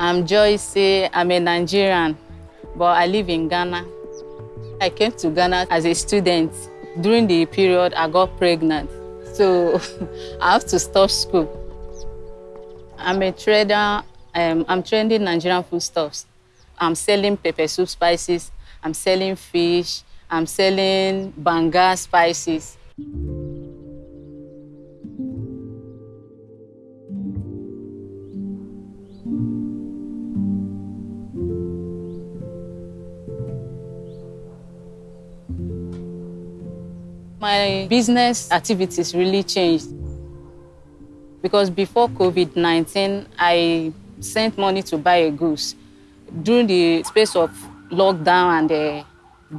I'm Joyce. I'm a Nigerian, but I live in Ghana. I came to Ghana as a student. During the period, I got pregnant, so I have to stop school. I'm a trader. Um, I'm trading Nigerian foodstuffs. I'm selling pepper soup spices. I'm selling fish. I'm selling banga spices. My business activities really changed because before COVID-19, I sent money to buy a goose. During the space of lockdown and the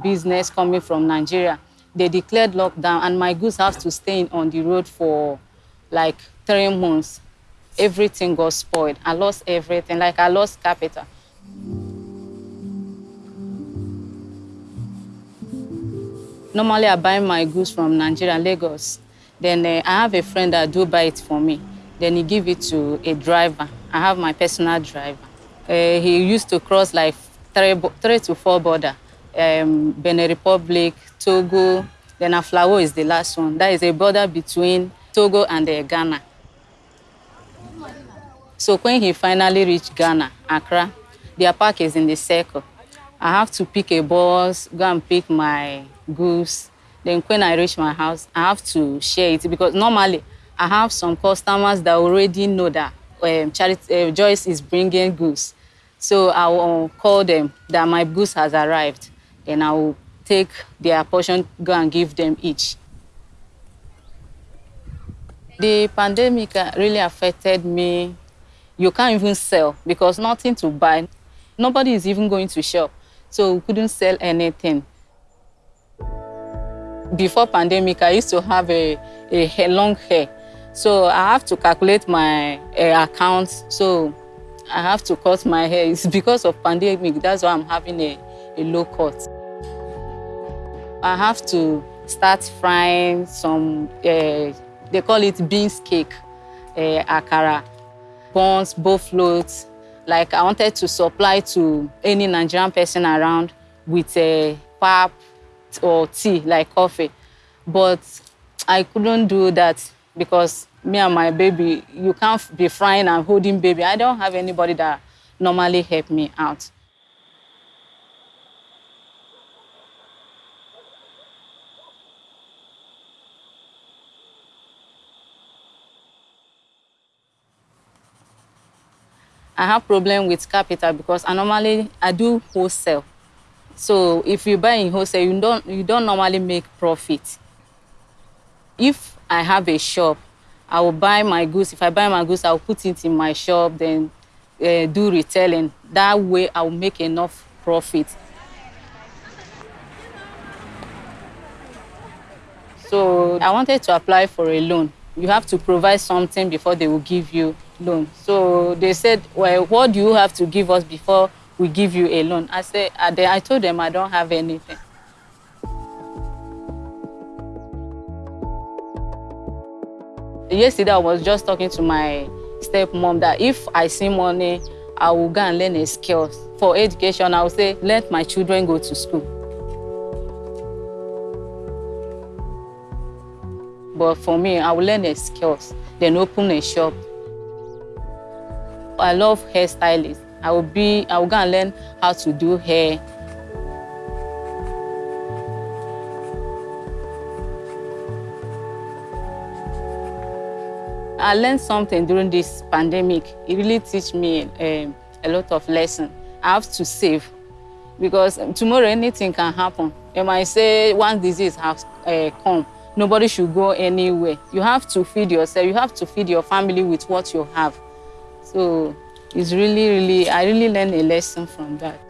business coming from Nigeria, they declared lockdown and my goods have to stay on the road for like three months. Everything got spoiled. I lost everything, like I lost capital. Normally, I buy my goods from Nigeria, Lagos. Then uh, I have a friend that do buy it for me. Then he give it to a driver. I have my personal driver. Uh, he used to cross like three, three to four border. Um, Benin Republic, Togo, then Aflao is the last one. That is a border between Togo and uh, Ghana. So when he finally reached Ghana, Accra, their park is in the circle. I have to pick a bus, go and pick my goods. Then when I reach my house, I have to share it because normally I have some customers that already know that um, Charity, uh, Joyce is bringing goods. So I will call them that my goods has arrived. and I will take their portion, go and give them each. The pandemic really affected me. You can't even sell because nothing to buy. Nobody is even going to shop, so we couldn't sell anything. Before pandemic, I used to have a, a long hair. So I have to calculate my uh, account. So I have to cut my hair. It's because of pandemic. That's why I'm having a, a low cut. I have to start frying some, uh, they call it beans cake, uh, akara, buns, boflots. Like I wanted to supply to any Nigerian person around with a pap or tea, like coffee. But I couldn't do that because me and my baby, you can't be frying and holding baby. I don't have anybody that normally help me out. I have problem with capital because I normally I do wholesale. So if you buy in wholesale, you don't you don't normally make profit. If I have a shop, I will buy my goods. If I buy my goods, I will put it in my shop, then uh, do retailing. That way, I will make enough profit. So I wanted to apply for a loan. You have to provide something before they will give you loan. So they said, well, what do you have to give us before we give you a loan? I said, I told them I don't have anything. Yesterday, I was just talking to my stepmom that if I see money, I will go and learn a skill. For education, I will say, let my children go to school. But for me, I will learn a skills, then open a shop. I love hairstylists. I will be, I will go and learn how to do hair. I learned something during this pandemic. It really teach me um, a lot of lessons. I have to save because tomorrow anything can happen. They might say one disease has uh, come, nobody should go anywhere. You have to feed yourself. You have to feed your family with what you have. So it's really, really, I really learned a lesson from that.